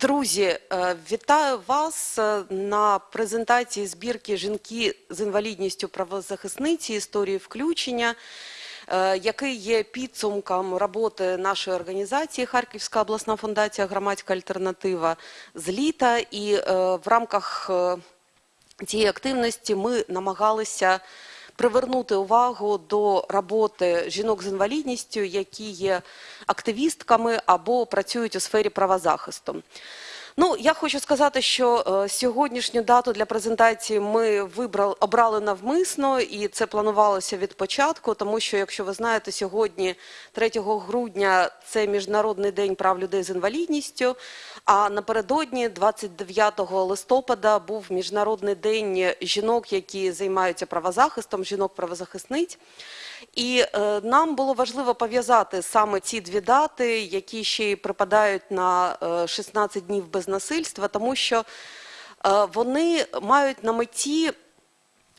Друзі, е, вітаю вас е, на презентації збірки Жінки з інвалідністю правозахисниці історії включення, е, який є підсумком роботи нашої організації Харківська обласна фундація Громадська альтернатива з літа. І в рамках цієї активності ми намагалися привернути увагу до роботи жінок з інвалідністю, які є активістками або працюють у сфері правозахисту. Ну, я хочу сказати, що е, сьогоднішню дату для презентації ми вибрали обрали навмисно, і це планувалося від початку, тому що, якщо ви знаєте, сьогодні, 3 грудня, це міжнародний день прав людей з інвалідністю. А напередодні, 29 листопада, був міжнародний день жінок, які займаються правозахистом, жінок-правозахисниць. І е, нам було важливо пов'язати саме ці дві дати, які ще й припадають на е, 16 днів без насильства, тому що е, вони мають на меті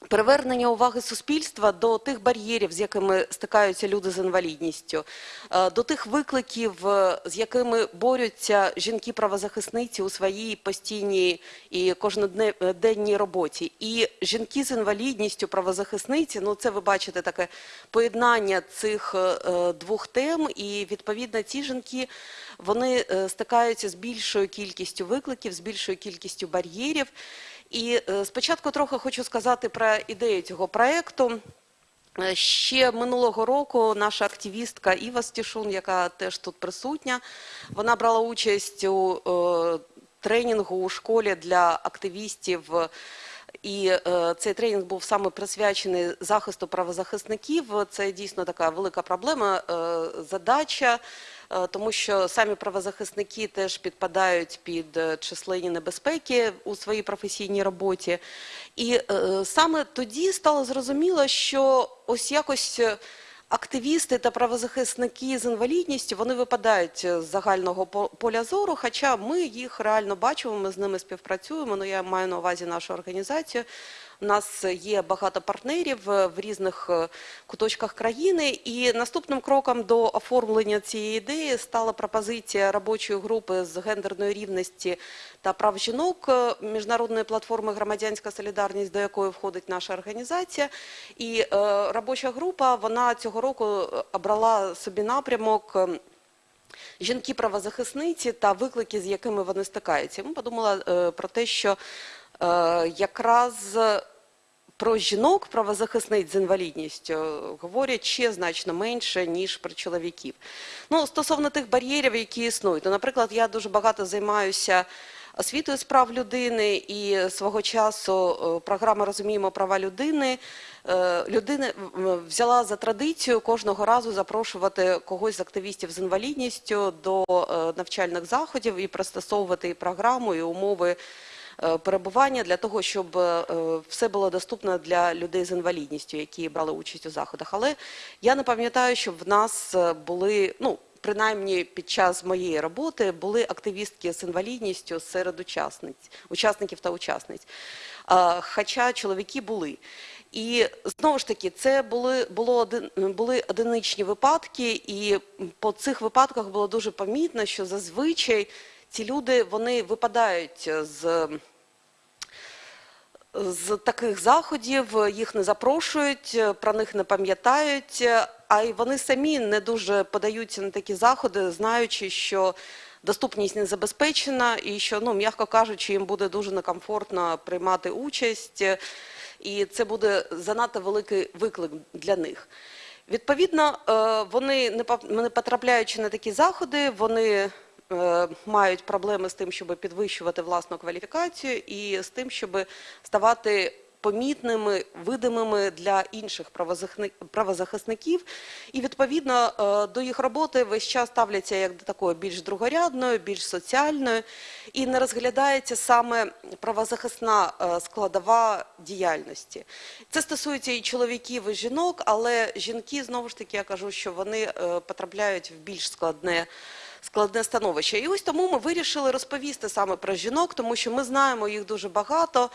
Привернення уваги суспільства до тих бар'єрів, з якими стикаються люди з інвалідністю, е, до тих викликів, е, з якими борються жінки-правозахисниці у своїй постійній і кожноденній роботі. І жінки з інвалідністю, правозахисниці, ну це ви бачите таке поєднання цих е, двох тем, і відповідно ці жінки вони е, стикаються з більшою кількістю викликів, з більшою кількістю бар'єрів. І е, спочатку трохи хочу сказати про ідею цього проєкту. Е, Ще минулого року наша активістка Іва Стішун, яка теж тут присутня, вона брала участь у е, тренінгу у школі для активістів. І цей тренінг був саме присвячений захисту правозахисників. Це дійсно така велика проблема, задача, тому що самі правозахисники теж підпадають під е, численні небезпеки у своїй професійній роботі. І е, саме тоді стало зрозуміло, що ось якось. е, Активісти та правозахисники з інвалідністю вони випадають з загального поля зору, хоча ми їх реально бачимо, ми з ними співпрацюємо. Ну я маю на увазі нашу організацію. У нас є багато партнерів е, в різних е, куточках країни, і наступним кроком до оформлення цієї ідеї стала пропозиція робочої групи з гендерної рівності та прав жінок е, міжнародної платформи Громадянська солідарність, до якої входить наша організація. І робоча група вона цього року обрала собі напрямок. Жінки-правозахисниці та виклики, з якими вони стикаються. Ми подумали про те, що якраз про жінок правозахисниць з інвалідністю говорять ще значно менше, ніж про чоловіків. Ну, стосовно тих бар'єрів, які існують. Ну, наприклад, я дуже багато займаюся освітою з прав людини і свого часу е, програма Розуміємо права людини. Е, Людина взяла за традицію кожного разу запрошувати когось з активістів з інвалідністю до е, навчальних заходів і пристосовувати і програму, і умови е, перебування для того, щоб е, все було доступно для людей з інвалідністю, які брали участь у заходах. Але я не пам'ятаю, щоб в нас е, були, ну, принаймні під час моєї роботи, були активістки з інвалідністю серед учасниць, учасників та учасниць. Е, Хоча чоловіки були. І знову ж таки, це були, було один, були одиничні випадки, і по цих випадках було дуже помітно, що зазвичай ці люди вони випадають з з таких заходів, їх не запрошують, про них не пам'ятають, а й вони самі не дуже подаються на такі заходи, знаючи, що доступність не забезпечена і що, ну, м'яко кажучи, їм буде дуже некомфортно приймати участь, і це буде занадто великий виклик для них. Відповідно, е, вони не потрапляючи на такі заходи, вони мають проблеми з тим, щоб підвищувати власну кваліфікацію і з тим, щоб ставати помітними, видимими для інших правозахисників. І відповідно е, до їх роботи весь час ставляться як до такої більш другорядної, більш соціальної, і не розглядається саме правозахисна е, складова діяльності. Це стосується і чоловіків, і жінок, але жінки знову ж таки я кажу, що вони е, потрапляють в більш складне. Складне становище, і ось тому ми вирішили розповісти саме про жінок, тому що ми знаємо їх дуже багато,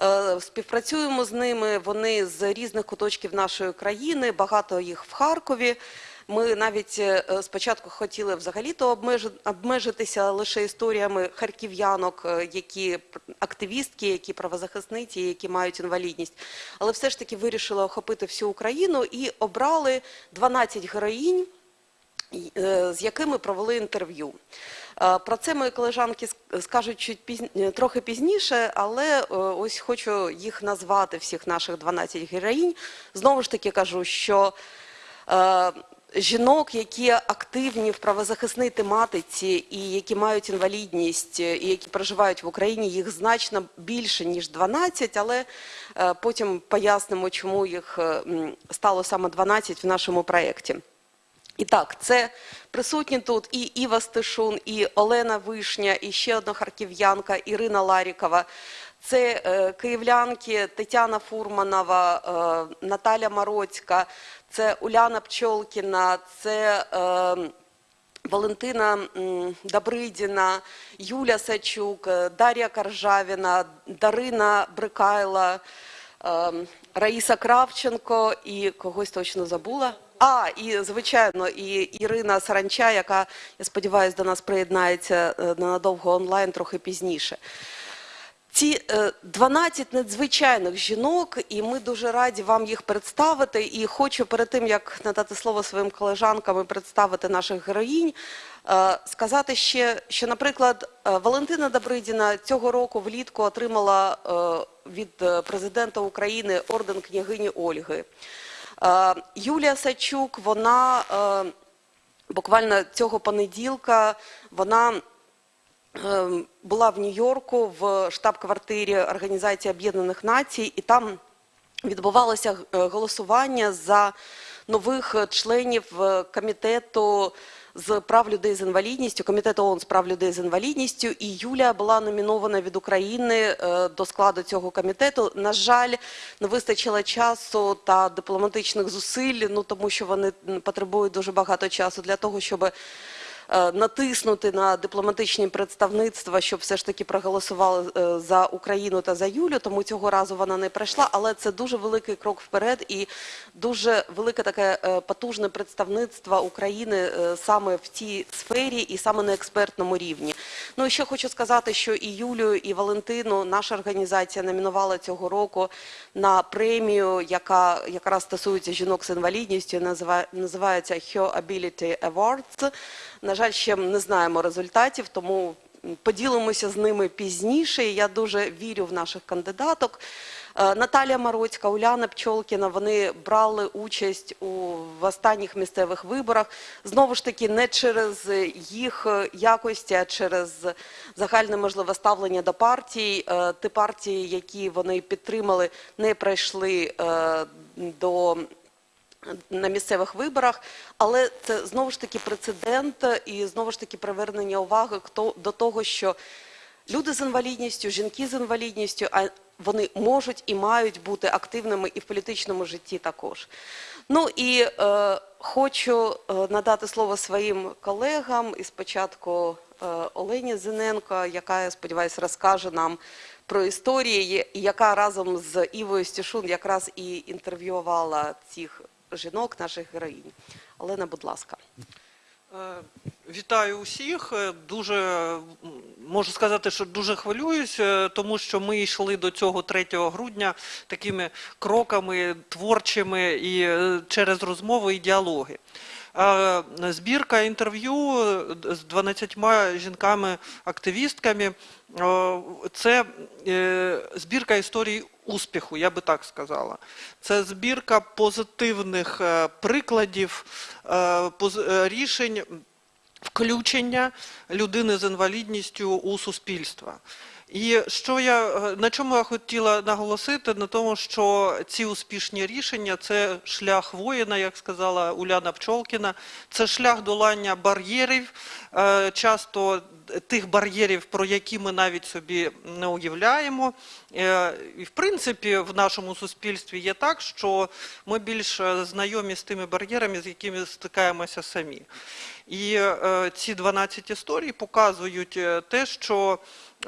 е, співпрацюємо з ними. Вони з різних куточків нашої країни, багато їх в Харкові. Ми навіть е, спочатку хотіли взагалі-то обмежитися лише історіями харків'янок, е, які активістки, які правозахисниці, які мають інвалідність. Але все ж таки вирішили охопити всю Україну і обрали 12 героїнь, з якими провели інтерв'ю. Е, Про це мої колежанки скажуть чуть пізн- трохи пізніше, але е, ось хочу їх назвати, всіх наших 12 героїнь. Знову ж таки кажу, що е, жінок, які активні в правозахисній тематиці і які мають інвалідність, е, і які проживають в Україні, їх значно більше, ніж 12, але е, потім пояснимо, чому їх е, стало саме 12 в нашому проєкті. І так, це присутні тут і Іва Стешун, і Олена Вишня, і ще одна харків'янка Ірина Ларікова. Це е, київлянки Тетяна Фурманова, е, Наталя Мароцька, це Уляна Пчолкіна, це е, Валентина Добридіна, Юля Сачук, Дар'я Каржавіна, Дарина Брикайла, ем, Раїса Кравченко і когось точно забула. А, і звичайно, і Ірина Саранча, яка, я сподіваюся, до нас приєднається е, ненадовго онлайн трохи пізніше. Ці е, 12 надзвичайних жінок, і ми дуже раді вам їх представити. І хочу перед тим, як надати слово своїм колежанкам і представити наших героїнь, е, сказати ще, що, наприклад, е, Валентина Добридіна цього року влітку отримала е, від е, президента України орден княгині Ольги. Е, Юлія Сачук, вона е, буквально цього понеділка, вона ем, була в Нью-Йорку в штаб-квартирі Організації Об'єднаних Націй, і там відбувалося е, голосування за нових е, членів е, комітету з прав людей з інвалідністю, комітету ООН з прав людей з інвалідністю. І Юлія була номінована від України е, до складу цього комітету. На жаль, не вистачило часу та дипломатичних зусиль, ну тому що вони потребують дуже багато часу для того, щоб натиснути на дипломатичні представництва, щоб все ж таки проголосували е, за Україну та за Юлю. Тому цього разу вона не прийшла, але це дуже великий крок вперед і дуже велике таке е, потужне представництво України е, саме в цій сфері і саме на експертному рівні. Ну і ще хочу сказати, що і Юлію, і Валентину наша організація номінувала цього року на премію, яка якраз стосується жінок з інвалідністю, називає- називається Her Ability Awards. На жаль, ще не знаємо результатів, тому поділимося з ними пізніше. Я дуже вірю в наших кандидаток. Е, Наталія Мароцька, Уляна Пчолкіна, вони брали участь у в останніх місцевих виборах. Знову ж таки, не через їх якості, а через загальне можливе ставлення до партій. Е, Ті партії, які вони підтримали, не пройшли е, до на місцевих виборах, але це знову ж таки прецедент і знову ж таки привернення уваги до того, що люди з інвалідністю, жінки з інвалідністю, вони можуть і мають бути активними і в політичному житті також. Ну і е, хочу е, надати слово своїм колегам і спочатку е, Олені Зиненко, яка, я сподіваюся, розкаже нам про історії, яка разом з Івою Стішун якраз і інтерв'ювала цих жінок, наших героїнь. Олена, будь ласка. Е, Вітаю усіх. Е, Дуже можу сказати, що дуже хвилююсь, е, тому що ми йшли до цього 3 грудня такими кроками творчими і через розмови і діалоги. Збірка інтерв'ю е, з 12 жінками-активістками це е, збірка історій успіху, я би так сказала. Це збірка позитивних е, прикладів рішень включення людини з інвалідністю у суспільство. І що я е, на чому я хотіла наголосити? На тому, що ці успішні рішення це шлях воїна, як сказала Уляна Пчолкіна, це шлях долання бар'єрів, е, часто тих бар'єрів, про які ми навіть собі не уявляємо. Е, І в принципі, в нашому суспільстві є так, що ми більш е, знайомі з тими бар'єрами, з якими стикаємося самі. І е, ці 12 історій показують те, що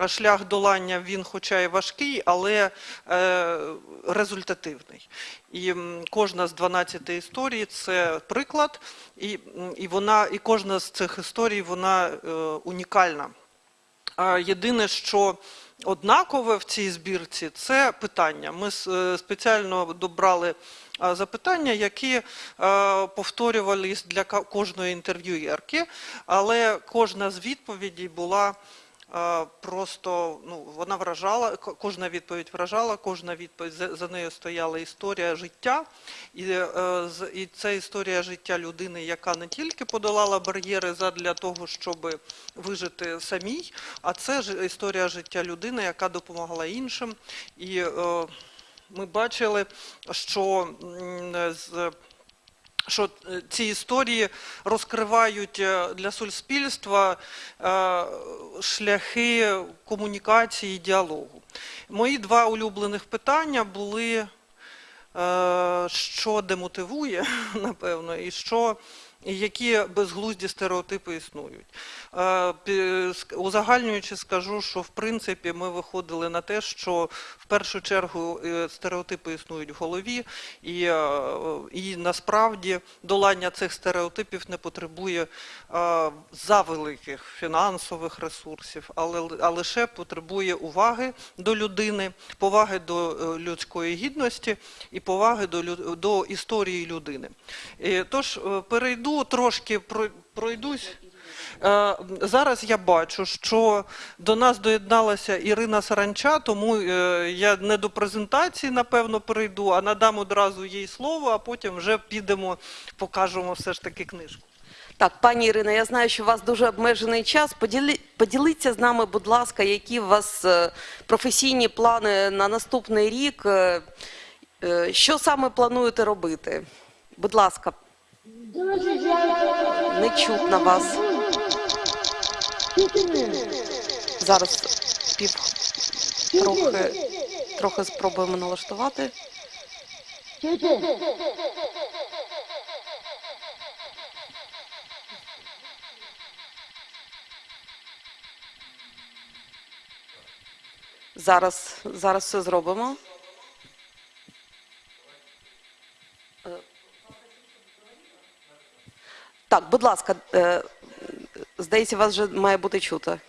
шлях долання він, хоча і важкий, але результативний. І кожна з 12 історій це приклад, і, вона, і кожна з цих історій вона унікальна. А Єдине, що однакове в цій збірці, це питання. Ми е, спеціально добрали запитання, які е, повторювались для кожної інтерв'юєрки, але кожна з відповідей була просто ну, вона вражала, ко- кожна відповідь вражала, кожна відповідь за, за нею стояла історія життя, і, е, і це історія життя людини, яка не тільки подолала бар'єри задля того, щоб вижити самій, а це ж історія життя людини, яка допомагала іншим. І е, ми бачили, що з що е, ці історії розкривають е, для суспільства е, шляхи комунікації і діалогу. Мої два улюблених питання були, що демотивує, напевно, і що. І Які безглузді стереотипи існують. Е, Узагальнюючи, скажу, що в принципі ми виходили на те, що в першу чергу е, стереотипи існують в голові, і, е, і насправді долання цих стереотипів не потребує завеликих фінансових ресурсів, але, а лише потребує уваги до людини, поваги до людської гідності і поваги до, до історії людини. Е, Тож е, трошки про- пройдусь. Е, Зараз я бачу, що до нас доєдналася Ірина Саранча, тому е, я не до презентації, напевно, перейду, а надам одразу їй слово, а потім вже підемо, покажемо все ж таки книжку. Так, пані Ірина, я знаю, що у вас дуже обмежений час. Поділі... Поділіться з нами, будь ласка, які у вас е, професійні плани на наступний рік. Що саме плануєте робити? Будь ласка, не чутно вас. Зараз пів трохи, трохи спробуємо налаштувати. Зараз, зараз все зробимо. Так, будь ласка, е, здається, вас вже має бути чути.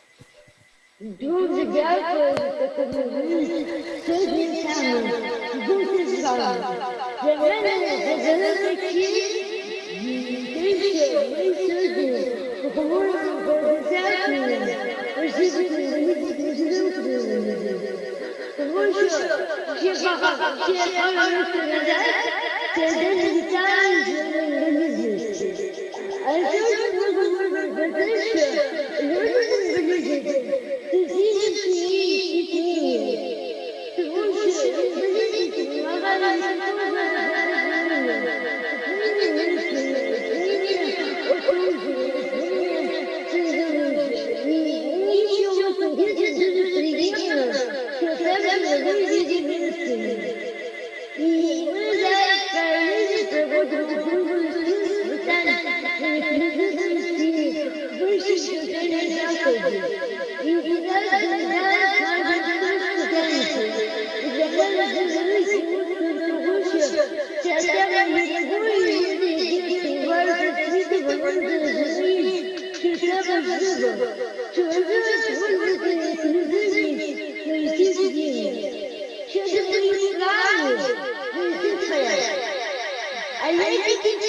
Дуже дякую за таку можливість сьогодні саме бути з вами. Для мене це велика честь те, що ми сьогодні поговоримо про досягнення освіти інвалідів України. Тому що ще багато, ще пару років назад це день вітаю з інвалідністю. А А я тільки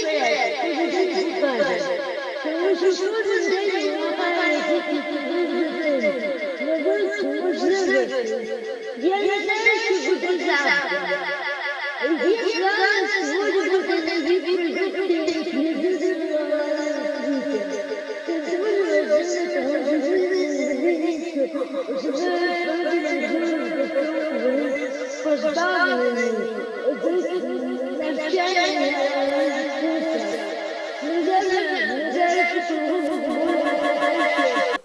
ハハハハ!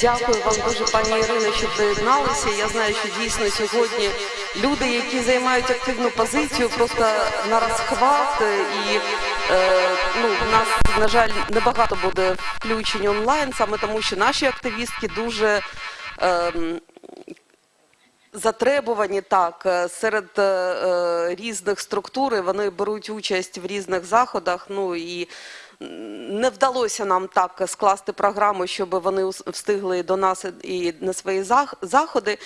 Дякую вам дуже, пані Ірино, що приєдналися. Я знаю, що дійсно сьогодні люди, які займають активну позицію, просто на розхват і е, ну, в нас, на жаль, небагато буде включень онлайн, саме тому, що наші активістки дуже. ем, затребувані так е, серед е, е, різних структур. Вони беруть участь в різних заходах. Ну і не вдалося нам так скласти програму, щоб вони встигли до нас і на свої заходи.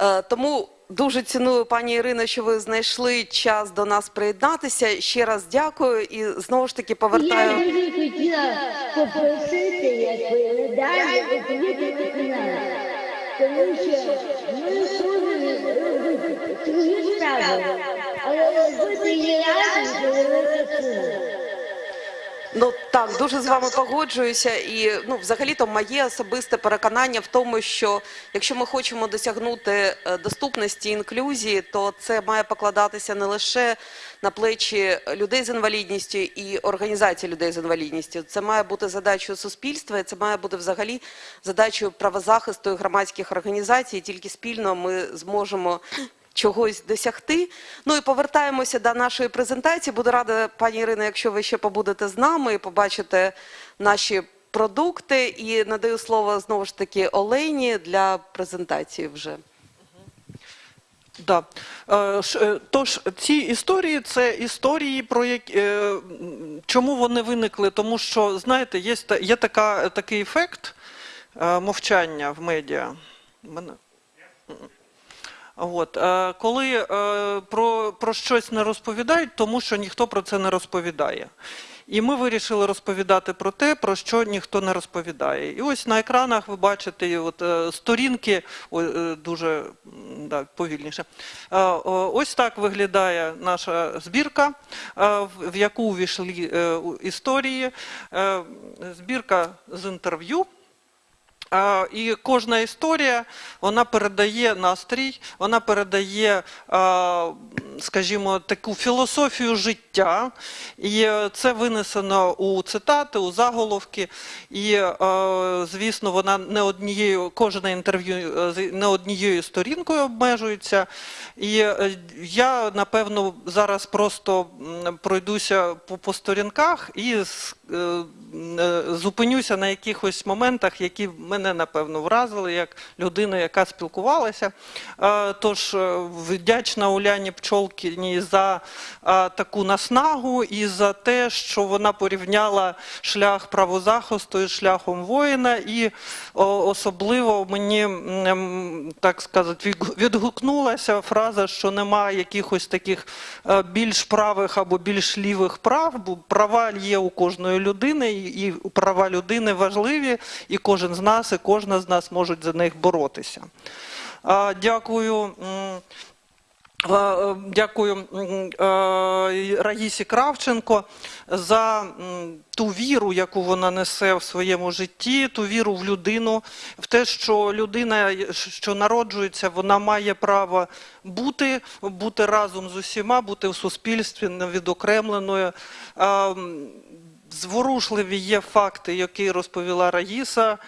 Е, Тому дуже ціную, пані Ірино, що ви знайшли час до нас приєднатися. Ще раз дякую і знову ж таки Я повертаю. дуже хотіла попросити, якби далі відповідати на нас. Тому що ми схожі свої справи, але робити її разом це велика сума. Ну так, дуже з вами погоджуюся. І ну, взагалі-то моє особисте переконання в тому, що якщо ми хочемо досягнути е, доступності інклюзії, то це має покладатися не лише на плечі людей з інвалідністю і організацій людей з інвалідністю. Це має бути задачою суспільства, і це має бути взагалі задачою правозахисту і громадських організацій. І тільки спільно ми зможемо чогось досягти. Ну і повертаємося до нашої презентації. Буду рада, пані Ірино, якщо ви ще побудете з нами і побачите наші продукти. І надаю слово знову ж таки Олені для презентації вже. Да. Е, е, Тож ці історії це історії, про які е, чому вони виникли? Тому що, знаєте, є, є така, такий ефект мовчання в медіа. Мене... От, е, коли е, про, про щось не розповідають, тому що ніхто про це не розповідає. І ми вирішили розповідати про те, про що ніхто не розповідає. І ось на екранах ви бачите от, е, сторінки, е, дуже да, повільніше. Ось так виглядає наша збірка, в- яку увійшли історії. Збірка з інтерв'ю. І кожна історія вона передає настрій, вона передає, скажімо, таку філософію життя. І е, це винесено у цитати, у заголовки. І, е, звісно, вона не однією, кожне інтерв'ю е, не однією сторінкою обмежується. І я, напевно, зараз просто пройдуся по, по сторінках і зупинюся на якихось моментах, які мене, напевно, вразили, як людина, яка спілкувалася. Тож вдячна Уляні Пчолкіній за е, таку наснагу і за те, що вона порівняла шлях правозахисту із шляхом воїна, і о, особливо мені, так сказати, відгукнулася фраза, що немає якихось таких е, більш правих або більш лівих прав, бо права є у кожної людини, і права людини важливі, і кожен з нас, і кожна з нас можуть за них боротися. А, Дякую. Е, е, Дякую е, Раїсі Кравченко за ту віру, яку вона несе в своєму житті, ту віру в людину, в те, що людина, що народжується, вона має право бути, бути разом з усіма, бути в суспільстві невідокремленою. Зворушливі є факти, які розповіла Раїса.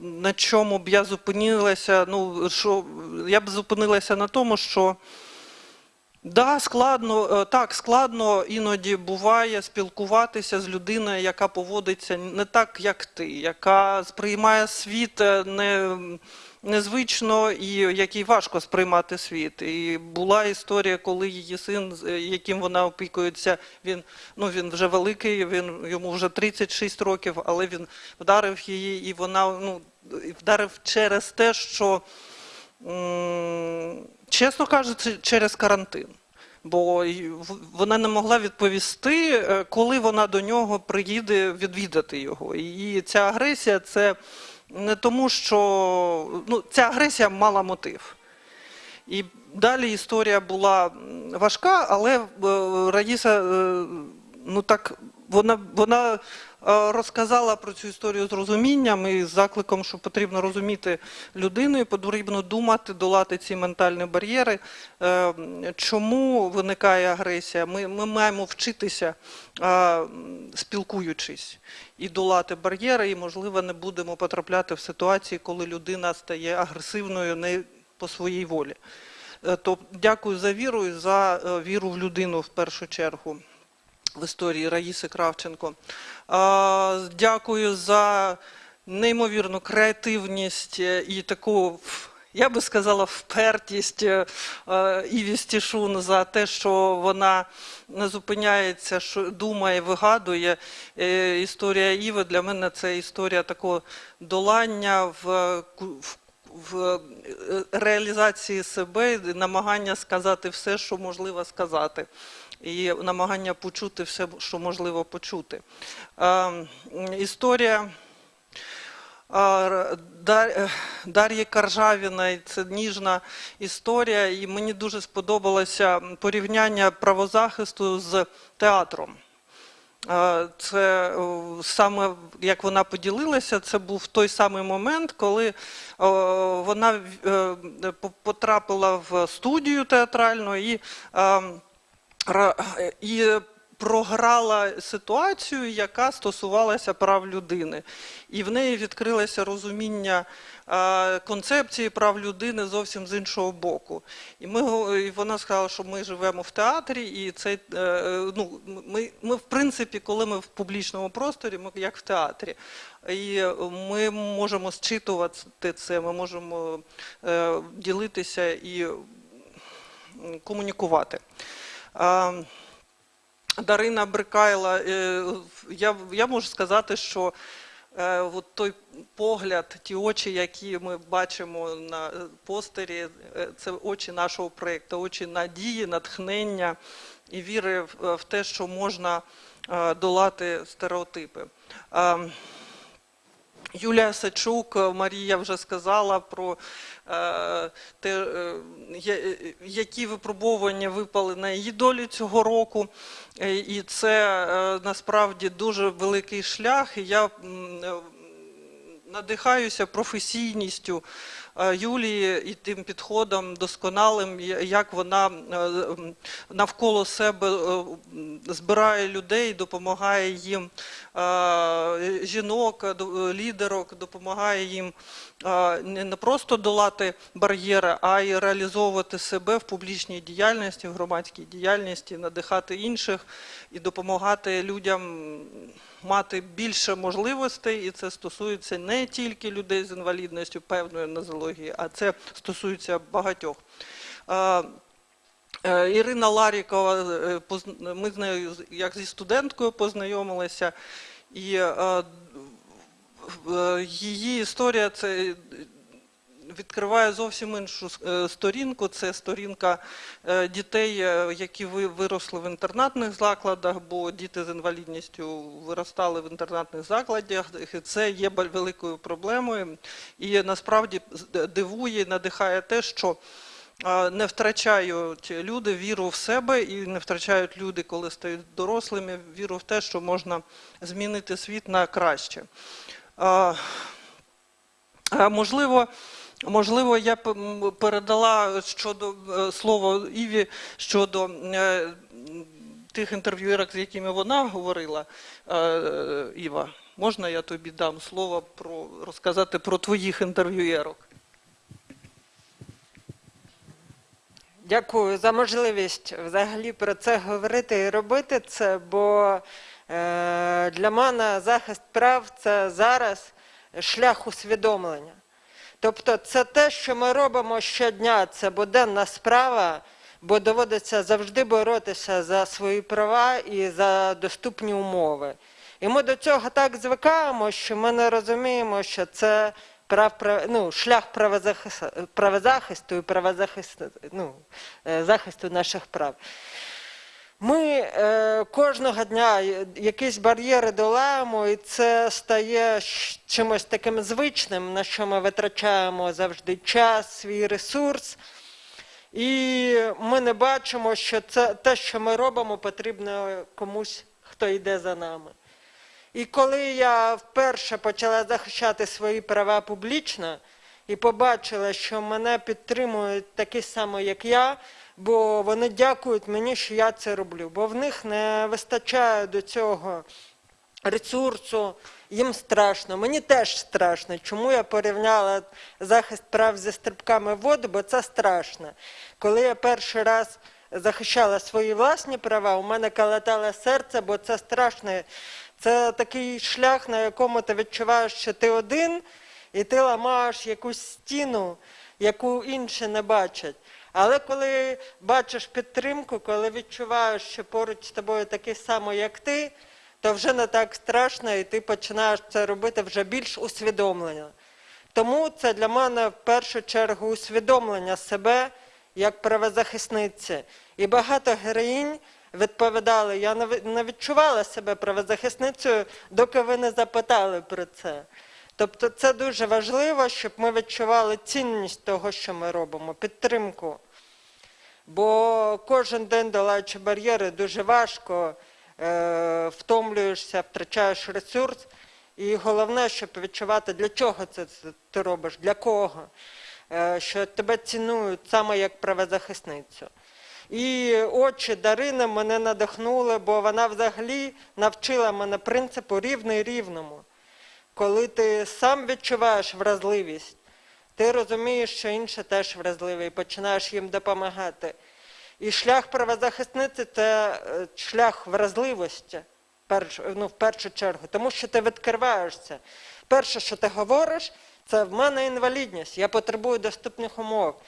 На чому б я зупинилася? Ну, що я б зупинилася на тому, що Да, складно, е, так, складно іноді буває спілкуватися з людиною, яка поводиться не так, як ти, яка сприймає світ е, не, незвично і який важко сприймати світ. І була історія, коли її син, е, яким вона опікується, він, ну, він вже великий, він, йому вже 36 років, але він вдарив її, і вона ну, вдарив через те, що Чесно кажучи, через карантин. Бо вона не могла відповісти, е, коли вона до нього приїде відвідати його. І ця агресія це не тому, що ну, ця агресія мала мотив. І далі історія була важка, але е, Раїса, е, ну так, вона, вона е, розказала про цю історію з розумінням і з закликом, що потрібно розуміти людину і потрібно думати, долати ці ментальні бар'єри. Е, Чому виникає агресія? Ми, ми маємо вчитися, е, спілкуючись, і долати бар'єри, і, можливо, не будемо потрапляти в ситуації, коли людина стає агресивною не по своїй волі. То дякую за віру і за віру в людину в першу чергу в історії Раїси Кравченко. Дякую за неймовірну креативність е, і таку, я би сказала, впертість е, е, Іві Стішун за те, що вона не зупиняється, що думає, вигадує. Історія Іви для мене це історія такого долання в, в реалізації себе, намагання сказати все, що можливо сказати, і намагання почути все, що можливо почути. Е, Історія Дар- е, Дар'ї Каржавіної це ніжна історія, і мені дуже сподобалося порівняння правозахисту з театром. Е, Це е, саме як вона поділилася, це був той самий момент, коли е, вона е, потрапила в студію театральну і, е, ра- і програла ситуацію, яка стосувалася прав людини. І в неї відкрилося розуміння е, концепції прав людини зовсім з іншого боку. І, ми, і вона сказала, що ми живемо в театрі, і цей, е, е, ну, ми, ми, в принципі, коли ми в публічному просторі, ми як в театрі. І ми можемо зчитувати це, ми можемо е, ділитися і комунікувати. Дарина Брикайла, е, я, я можу сказати, що е, от той погляд, ті очі, які ми бачимо на е, постері, це очі нашого проєкту, очі надії, натхнення і віри в, те, що можна долати стереотипи. Юлія Сачук, е, Марія вже сказала про е, те, е, які випробування випали на її долі цього року. І це насправді дуже великий шлях. Я надихаюся професійністю Юлії і тим підходом досконалим, як вона е, навколо себе е, збирає людей, допомагає їм е, жінок, е, лідерок, допомагає їм е, не просто долати бар'єри, а й реалізовувати себе в публічній діяльності, в громадській діяльності, надихати інших і допомагати людям мати більше можливостей, і це стосується не тільки людей з інвалідністю певної нозології, а це стосується багатьох. Е, Ірина Ларікова, е, ми з нею як зі студенткою познайомилися, і е, її історія це відкриває зовсім іншу е, сторінку. Це сторінка е, дітей, е, які ви- виросли в інтернатних закладах, бо діти з інвалідністю виростали в інтернатних закладах. Це є великою проблемою. І насправді дивує, надихає те, що не втрачають люди віру в себе і не втрачають люди, коли стають дорослими, віру в те, що можна змінити світ на краще. Можливо, можливо, я б, передала щодо е, слово Іві щодо е, тих інтерв'юерок, з якими вона говорила, е, Іва, можна я тобі дам слово про розказати про твоїх інтерв'юерок? Дякую за можливість взагалі про це говорити і робити це, бо для мене захист прав це зараз шлях усвідомлення. Тобто це те, що ми робимо щодня, це буденна справа, бо доводиться завжди боротися за свої права і за доступні умови. І ми до цього так звикаємо, що ми не розуміємо, що це прав, ну, шлях правозахис- правозахисту і правозахисту, ну, е, захисту наших прав. Ми е, кожного дня якісь бар'єри долаємо, і це стає чимось таким звичним, на що ми витрачаємо завжди час, свій ресурс. І ми не бачимо, що це те, що ми робимо, потрібно комусь, хто йде за нами. І коли я вперше почала захищати свої права публічно і побачила, що мене підтримують такі само, як я, бо вони дякують мені, що я це роблю, бо в них не вистачає до цього ресурсу, їм страшно. Мені теж страшно. Чому я порівняла захист прав зі стрибками в воду, бо це страшно. Коли я перший раз захищала свої власні права, у мене калатало серце, бо це страшно. Це такий шлях, на якому ти відчуваєш, що ти один, і ти ламаєш якусь стіну, яку інші не бачать. Але коли бачиш підтримку, коли відчуваєш, що поруч з тобою такий самий, як ти, то вже не так страшно, і ти починаєш це робити вже більш усвідомлено. Тому це для мене в першу чергу усвідомлення себе як правозахисниці. І багато героїнь відповідали, я не відчувала себе правозахисницею, доки ви не запитали про це. Тобто це дуже важливо, щоб ми відчували цінність того, що ми робимо, підтримку. Бо кожен день долаючи бар'єри дуже важко, е, втомлюєшся, втрачаєш ресурс. І головне, щоб відчувати, для чого це ти робиш, для кого, Е, що тебе цінують саме як правозахисницю. І очі Дарини мене надихнули, бо вона взагалі навчила мене принципу рівний рівному. Коли ти сам відчуваєш вразливість, ти розумієш, що інші теж вразливі, і починаєш їм допомагати. І шлях правозахисниці це е, шлях вразливості, ну, в першу чергу, тому що ти відкриваєшся. Перше, що ти говориш, це в мене інвалідність, я потребую доступних умов,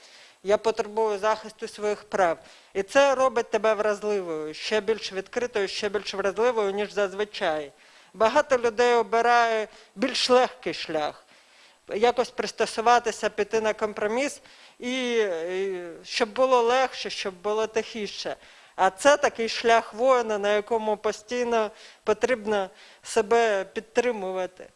я потребую захисту своїх прав. І це робить тебе вразливою, ще більш відкритою, ще більш вразливою, ніж зазвичай. Багато людей обирає більш легкий шлях якось пристосуватися, піти на компроміс, і, і щоб було легше, щоб було тихіше. А це такий шлях воїна, на якому постійно потрібно себе підтримувати.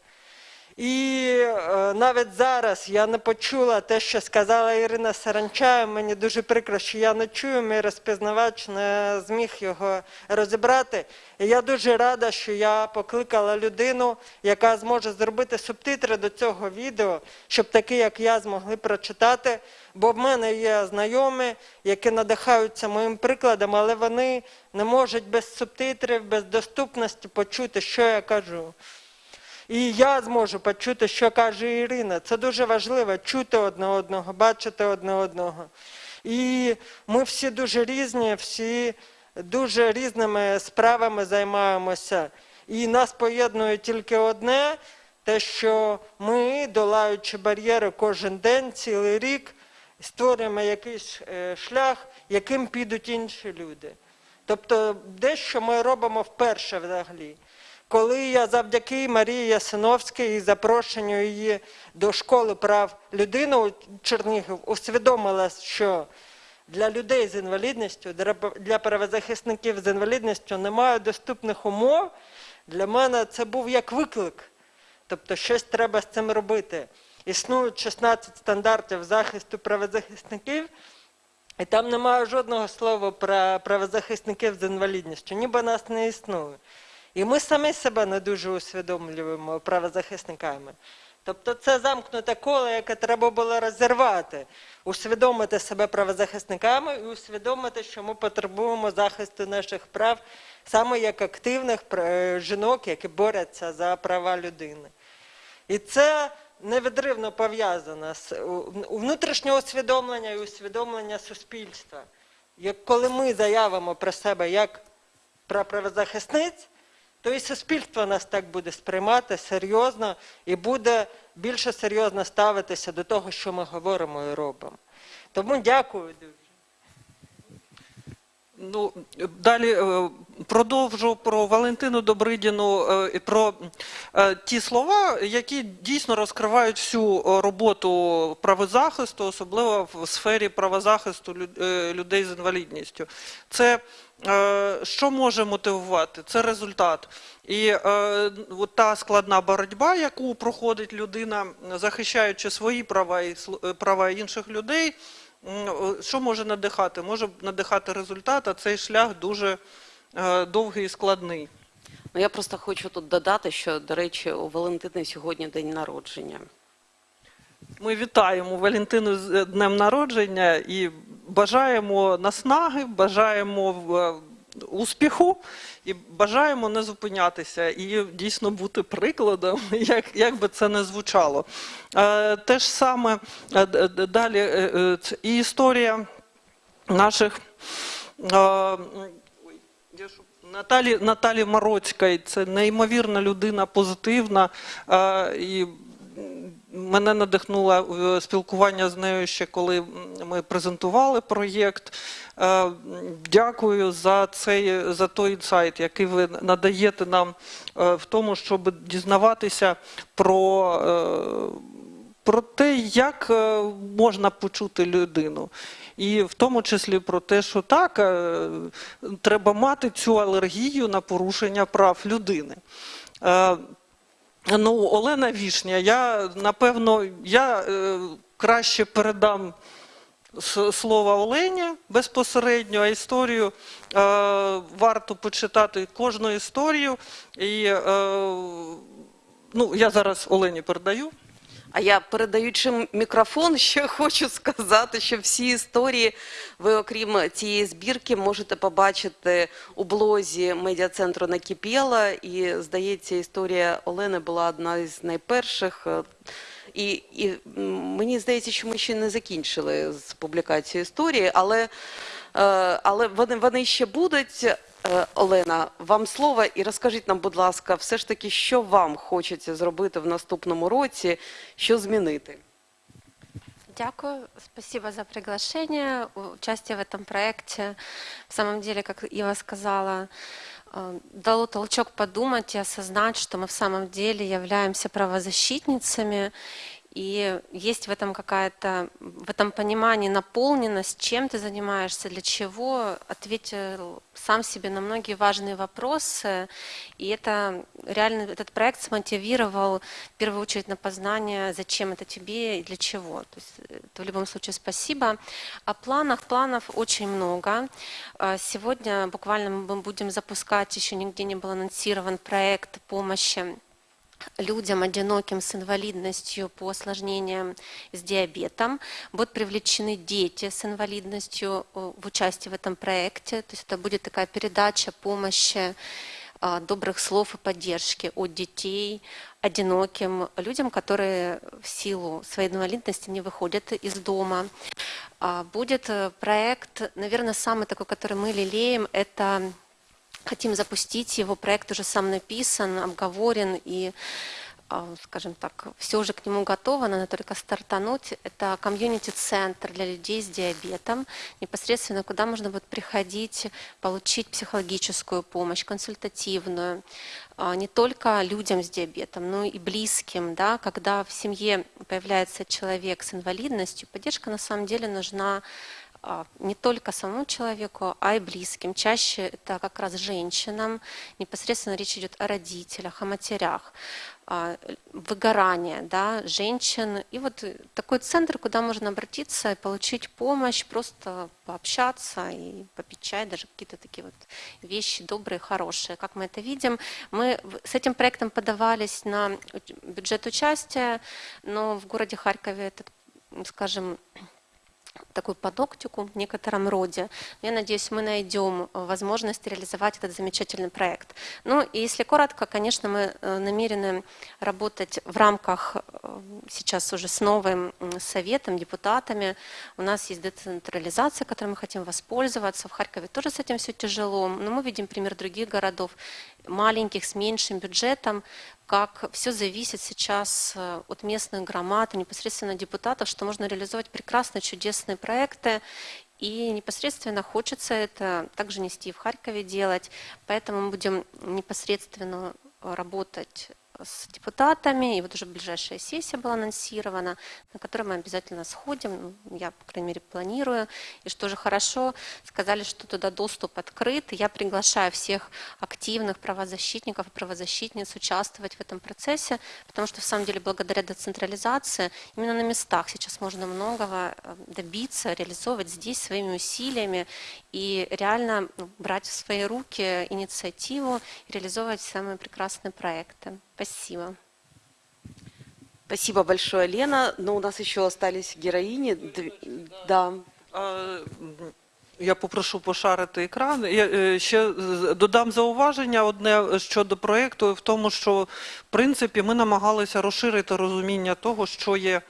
І е, навіть зараз я не почула те, що сказала Ірина Саранча. Мені дуже прикро, що я не чую, мій розпізнавач не зміг його розібрати. І я дуже рада, що я покликала людину, яка зможе зробити субтитри до цього відео, щоб такі, як я, змогли прочитати. Бо в мене є знайомі, які надихаються моїм прикладом, але вони не можуть без субтитрів, без доступності почути, що я кажу. І я зможу почути, що каже Ірина. Це дуже важливо чути одне одного, бачити одне одного. І ми всі дуже різні, всі дуже різними справами займаємося. І нас поєднує тільки одне, те, що ми, долаючи бар'єри кожен день, цілий рік, створюємо якийсь е, шлях, яким підуть інші люди. Тобто дещо ми робимо вперше взагалі. Коли я завдяки Марії Ясиновській і запрошенню її до школи прав людини у Чернігів усвідомила, що для людей з інвалідністю, для- правозахисників з інвалідністю немає доступних умов, для мене це був як виклик. Тобто щось треба з цим робити. Існують 16 стандартів захисту правозахисників, і там немає жодного слова про правозахисників з інвалідністю, ніби нас не існує. І ми самі себе не дуже усвідомлюємо правозахисниками. Тобто це замкнуте коло, яке треба було розірвати, усвідомити себе правозахисниками і усвідомити, що ми потребуємо захисту наших прав саме як активних жінок, які борються за права людини. І це невідривно пов'язано з внутрішнього усвідомлення і усвідомлення суспільства. Як коли ми заявимо про себе як про правозахисниць, то і суспільство нас так буде сприймати серйозно і буде більше серйозно ставитися до того, що ми говоримо і робимо. Тому дякую. Ну, далі е, продовжу про Валентину Добридіну е, і про е, ті слова, які дійсно розкривають всю роботу правозахисту, особливо в сфері правозахисту людей з інвалідністю. Це що може мотивувати? Це результат. І от та складна боротьба, яку проходить людина, захищаючи свої права і права інших людей. М, о, Що може надихати? Може надихати результат, а цей шлях дуже е, довгий і складний. Ну, я просто хочу тут додати, що, до речі, у Валентини сьогодні день народження. Ми вітаємо Валентину з е, днем народження і бажаємо наснаги, бажаємо е, успіху і бажаємо не зупинятися і дійсно бути прикладом, як, як би це не звучало. Е, Те ж саме е, далі е, і історія наших. Наталі, Наталі Мороцької, це неймовірна людина, позитивна. І мене надихнуло е, спілкування з нею ще коли ми презентували проєкт. Е, Дякую за цей за той інсайт, який ви надаєте нам е, в тому, щоб дізнаватися про. про те, як можна почути людину. І в тому числі про те, що так, треба мати цю алергію на порушення прав людини. Ну, Олена Вішня, я напевно я е, краще передам слово Олені безпосередньо, а історію е, варто почитати кожну історію. І е, ну, я зараз Олені передаю. А я, передаючи мікрофон, ще хочу сказати, що всі історії ви, окрім цієї збірки, можете побачити у блозі медіа-центру «Накипєла». І, здається, історія Олени була одна із найперших. Е, І, і мені здається, що ми ще не закінчили з публікацією історії, але, е, але вони, вони ще будуть. Е, Олена, вам слово і розкажіть нам, будь ласка, все ж таки, що вам хочеться зробити в наступному році, що змінити? Дякую, спасибо за приглашение, участие в этом проекте. В самом деле, как Ива сказала, э, дало толчок подумать и осознать, что мы в самом деле являемся правозащитницами, И есть в этом какая-то, в этом понимании наполненность, чем ты занимаешься, для чего, ответил сам себе на многие важные вопросы, и это реально, этот проект смотивировал в первую очередь на познание, зачем это тебе и для чего. То есть это в любом случае спасибо. О планах, планов очень много. Э, Сегодня буквально мы будем запускать, еще нигде не был анонсирован проект помощи людям, одиноким с инвалидностью по осложнениям с диабетом. Будут привлечены дети с инвалидностью э, в участие в этом проекте. То есть это будет такая передача помощи а, добрых слов и поддержки от детей, одиноким людям, которые в силу своей инвалидности не выходят из дома. А, Будет э, проект, наверное, самый такой, который мы лелеем, это хотим запустить его, проект уже сам написан, обговорен и а, скажем так, все уже к нему готово, надо только стартануть. Это комьюнити-центр для людей с диабетом, непосредственно куда можно будет приходить, получить психологическую помощь, консультативную, а, не только людям с диабетом, но и близким, да, когда в семье появляется человек с инвалидностью, поддержка на самом деле нужна не только самому человеку, а и близким. Чаще это как раз женщинам. Непосредственно речь идет о родителях, о матерях. А, Выгорание да, женщин. И вот такой центр, куда можно обратиться и получить помощь, просто пообщаться и попить чай, даже какие-то такие вот вещи добрые, хорошие. Как мы это видим, мы с этим проектом подавались на бюджет участия, но в городе Харькове этот, скажем, такой подоктику в некотором роде. Я надеюсь, мы найдем э, возможность реализовать этот замечательный проект. Ну и если коротко, конечно, мы э, намерены работать в рамках э, сейчас уже с новым советом, депутатами. У нас есть децентрализация, которой мы хотим воспользоваться. В Харькове тоже с этим все тяжело, но мы видим пример других городов, маленьких, с меньшим бюджетом, как все зависит сейчас э, от местных громад и непосредственно депутатов, что можно реализовать прекрасные, чудесные проекты. И непосредственно хочется это также нести в Харькове делать. Поэтому мы будем непосредственно работать с депутатами, и вот уже ближайшая сессия была анонсирована, на которой мы обязательно сходим, ну, я, по крайней мере, планирую. И что же хорошо, сказали, что туда доступ открыт, я приглашаю всех активных правозащитников и правозащитниц участвовать в этом процессе, потому что, в самом деле, благодаря децентрализации, именно на местах сейчас можно многого э, добиться, реализовывать здесь своими усилиями и реально ну, брать в свои руки инициативу реализовывать самые прекрасные проекты. Спасибо. Спасибо большое, Лена. Но у нас еще остались героини. Да. Е, Я попрошу пошарити екран. Я е, ще додам зауваження одне щодо проєкту в тому, що в принципі ми намагалися розширити розуміння того, що є,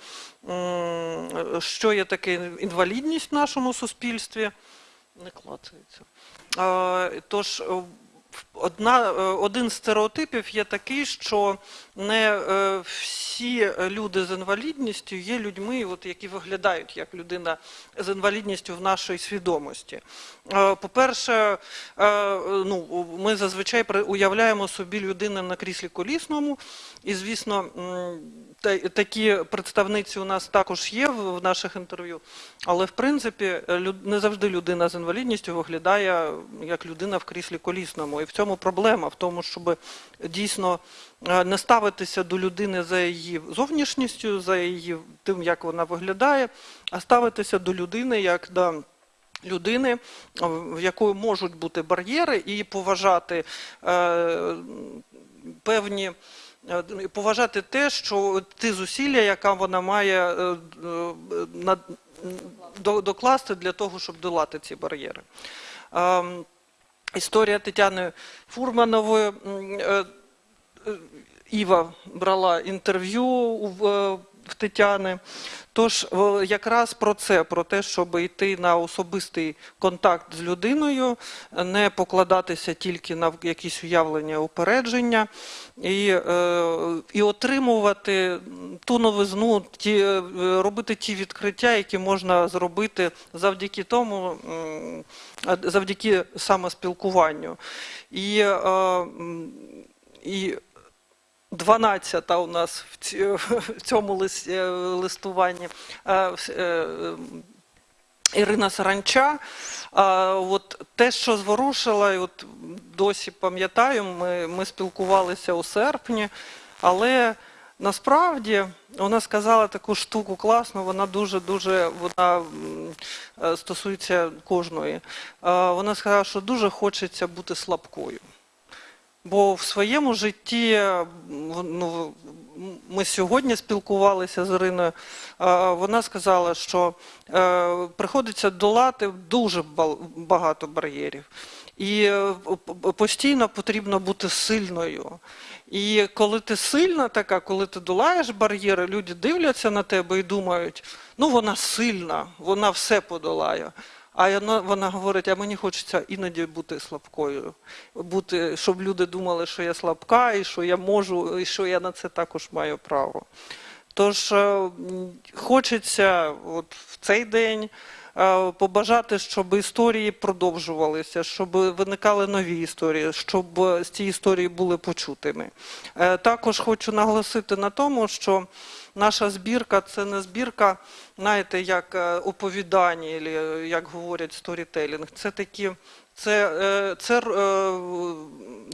що є таке інвалідність в нашому суспільстві. Не клацається. Е, Тож е, одна, е, один з стереотипів є такий, що не е, всі люди з інвалідністю є людьми, от, які виглядають як людина з інвалідністю в нашій свідомості. Е, По-перше, е, ну, ми зазвичай уявляємо собі людину на кріслі колісному, і, звісно, такі представниці у нас також є в наших інтерв'ю, але в принципі не завжди людина з інвалідністю виглядає як людина в кріслі колісному. І в цьому проблема, в тому, щоб дійсно не ставитися до людини за її зовнішністю, за її тим, як вона виглядає, а ставитися до людини як до людини, в якої можуть бути бар'єри, і поважати е, певні. е, Поважати те, що ті зусилля, яка вона має е, е, докласти для того, щоб долати ці бар'єри. Ем, Історія Тетяни Фурманової. Е, Іва брала інтерв'ю в, е, в Тетяни. Тож е, якраз про це, про те, щоб йти на особистий контакт з людиною, не покладатися тільки на якісь уявлення, упередження, і, і отримувати ту новизну, ті, робити ті відкриття, які можна зробити завдяки тому, завдяки саме спілкуванню. І, і 12 у нас в цьому е, листуванні е, е, Ірина Саранча. От те, що зворушила, от досі пам'ятаю, ми, ми спілкувалися у серпні, але насправді вона сказала таку штуку класну, вона дуже-дуже стосується кожної. Вона сказала, що дуже хочеться бути слабкою. Бо в своєму житті ну, ми сьогодні спілкувалися з Іриною. Вона сказала, що е, приходиться долати дуже багато бар'єрів. І е, постійно потрібно бути сильною. І коли ти сильна така, коли ти долаєш бар'єри, люди дивляться на тебе і думають, ну вона сильна, вона все подолає. А вона, говорить, а мені хочеться іноді бути слабкою, бути, щоб люди думали, що я слабка, і що я можу, і що я на це також маю право. Тож е, хочеться от в цей день е, побажати, щоб історії продовжувалися, щоб виникали нові історії, щоб ці історії були почутими. Е, Також хочу наголосити на тому, що наша збірка це не збірка, знаєте, як е, оповідання, е, як говорять сторітелінг. Це такі. Це, е, це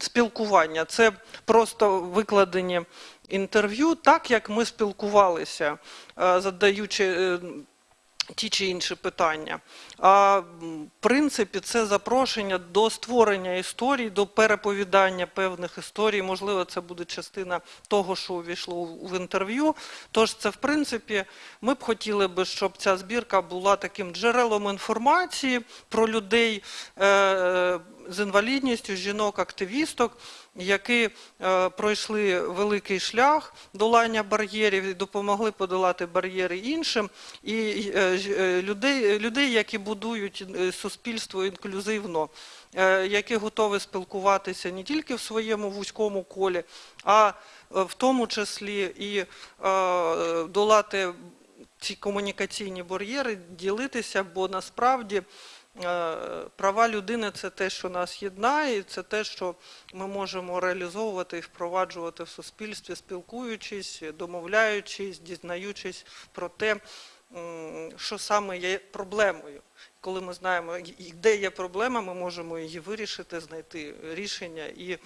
спілкування, це просто викладені інтерв'ю, так як ми спілкувалися, задаючи ті чи інші питання. А в принципі, це запрошення до створення історій, до переповідання певних історій. Можливо, це буде частина того, що увійшло в інтерв'ю. Тож це, в принципі, ми б хотіли би, щоб ця збірка була таким джерелом інформації про людей е, з інвалідністю, жінок-активісток, які е, пройшли великий шлях долання бар'єрів і допомогли подолати бар'єри іншим, і е, е, людей, людей, які будують суспільство інклюзивно, які готові спілкуватися не тільки в своєму вузькому колі, а в тому числі і долати ці комунікаційні бар'єри, ділитися, бо насправді права людини це те, що нас єднає, це те, що ми можемо реалізовувати і впроваджувати в суспільстві, спілкуючись, домовляючись, дізнаючись про те, що саме є проблемою. Коли ми знаємо, де є проблема, ми можемо її вирішити, знайти рішення і е,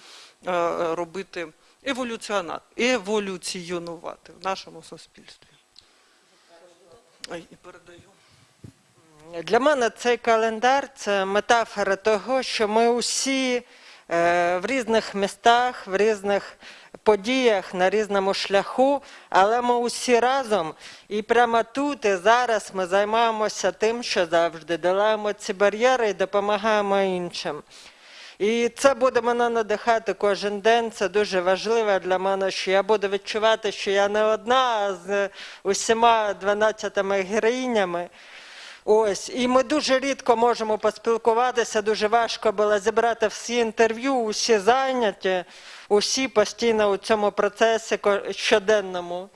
робити еволюціонувати в нашому суспільстві. І передаю. Для мене цей календар це метафора того, що ми усі е, в різних містах, в різних подіях, на різному шляху, але ми усі разом. І прямо тут і зараз ми займаємося тим, що завжди долаємо ці бар'єри і допомагаємо іншим. І це буде мене надихати кожен день. Це дуже важливо для мене, що я буду відчувати, що я не одна з усіма 12 героїнями. Ось, і ми дуже рідко можемо поспілкуватися. Дуже важко було зібрати всі інтерв'ю, усі зайняті, усі постійно у цьому процесі щоденному.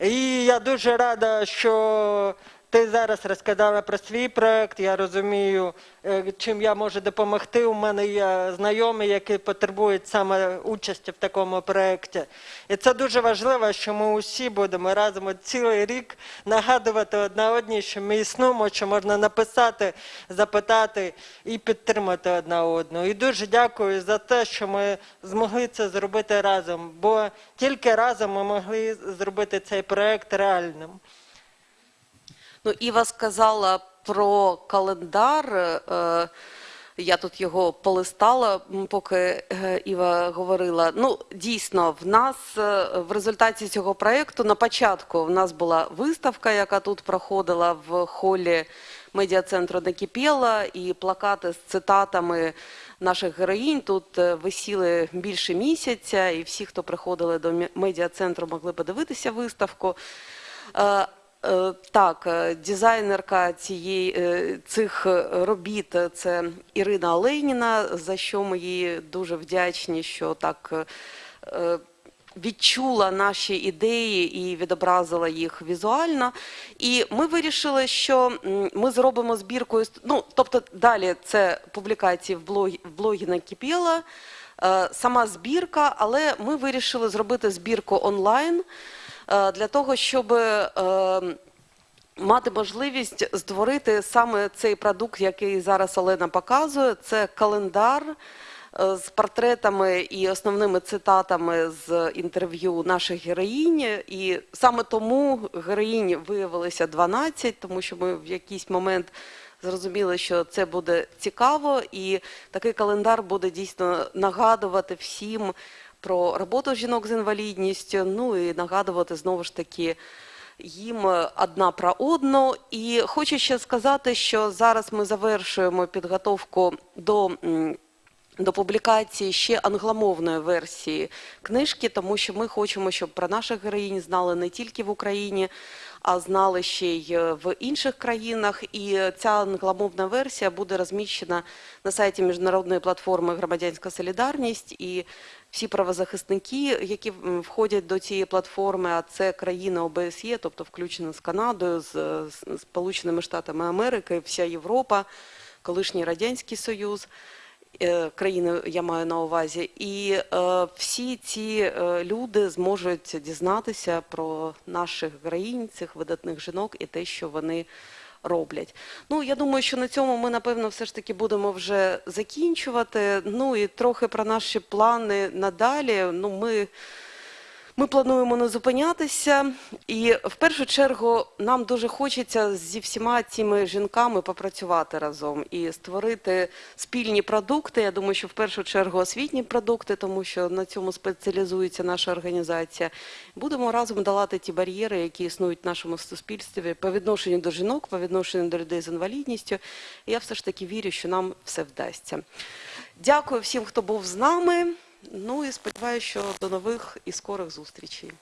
І я дуже рада, що ти зараз розказала про свій проект. Я розумію, е, чим я можу допомогти. У мене є знайомі, які потребують саме участі в такому проєкті. І це дуже важливо, що ми усі будемо разом цілий рік нагадувати одна одній, що ми існуємо, що можна написати, запитати і підтримати одна одну. І дуже дякую за те, що ми змогли це зробити разом, бо тільки разом ми могли зробити цей проект реальним. Ну, Іва сказала про календар. е, Я тут його полистала, поки е, Іва говорила. Ну, дійсно, в нас е, в результаті цього проєкту на початку в нас була виставка, яка тут проходила в холі медіа-центру Накипєла, і плакати з цитатами наших героїнь тут висіли більше місяця, і всі, хто приходили до медіа-центру, могли подивитися виставку. Е, Так, е, дизайнерка цієї е, цих робіт це Ірина Олейніна, за що ми їй дуже вдячні, що так відчула наші ідеї і відобразила їх візуально. І ми вирішили, що ми зробимо збірку. Ну, тобто далі це публікації в блогі, в блогі Накипєла, е, сама збірка, але ми вирішили зробити збірку онлайн для того, щоб е, мати можливість створити саме цей продукт, який зараз Олена показує. Це календар е, з портретами і основними цитатами з інтерв'ю наших героїнь. І саме тому героїнь виявилося 12, тому що ми в якийсь момент зрозуміли, що це буде цікаво, і такий календар буде дійсно нагадувати всім про роботу жінок з інвалідністю, ну і нагадувати знову ж таки їм одна про одну. І хочу ще сказати, що зараз ми завершуємо підготовку до. До публікації ще англомовної версії книжки, тому що ми хочемо, щоб про наших героїнь знали не тільки в Україні, а знали ще й е, в інших країнах. І ця англомовна версія буде розміщена на сайті міжнародної платформи Громадянська Солідарність. І всі правозахисники, які входять до цієї платформи, а це країни ОБСЄ, тобто включено з Канадою, е, з Сполученими Штатами Америки, вся Європа, колишній Радянський Союз. Е, країни я маю на увазі, і е, всі ці е, люди зможуть дізнатися про наших країн, цих видатних жінок і те, що вони роблять. Ну, я думаю, що на цьому ми, напевно, все ж таки будемо вже закінчувати. Ну і трохи про наші плани надалі. Ну, ми. Ми плануємо не зупинятися, і в першу чергу нам дуже хочеться зі всіма цими жінками попрацювати разом і створити спільні продукти. Я думаю, що в першу чергу освітні продукти, тому що на цьому спеціалізується наша організація. Будемо разом долати ті бар'єри, які існують в нашому суспільстві по відношенню до жінок, по відношенню до людей з інвалідністю. І я все ж таки вірю, що нам все вдасться. Дякую всім, хто був з нами. Ну і сподіваюся, що до нових і скорих зустрічей.